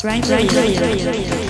不然这这